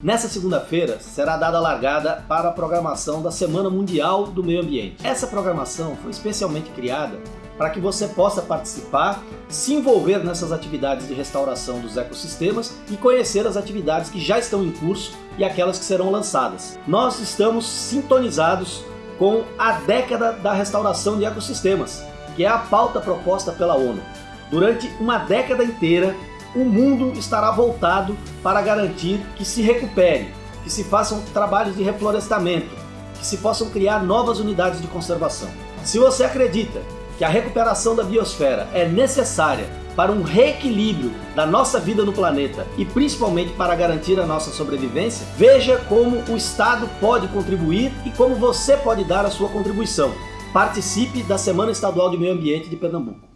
Nessa segunda-feira será dada a largada para a programação da Semana Mundial do Meio Ambiente. Essa programação foi especialmente criada para que você possa participar, se envolver nessas atividades de restauração dos ecossistemas e conhecer as atividades que já estão em curso e aquelas que serão lançadas. Nós estamos sintonizados com a década da restauração de ecossistemas, que é a pauta proposta pela ONU. Durante uma década inteira, o mundo estará voltado para garantir que se recupere, que se façam trabalhos de reflorestamento, que se possam criar novas unidades de conservação. Se você acredita que a recuperação da biosfera é necessária para um reequilíbrio da nossa vida no planeta e principalmente para garantir a nossa sobrevivência, veja como o Estado pode contribuir e como você pode dar a sua contribuição. Participe da Semana Estadual de Meio Ambiente de Pernambuco.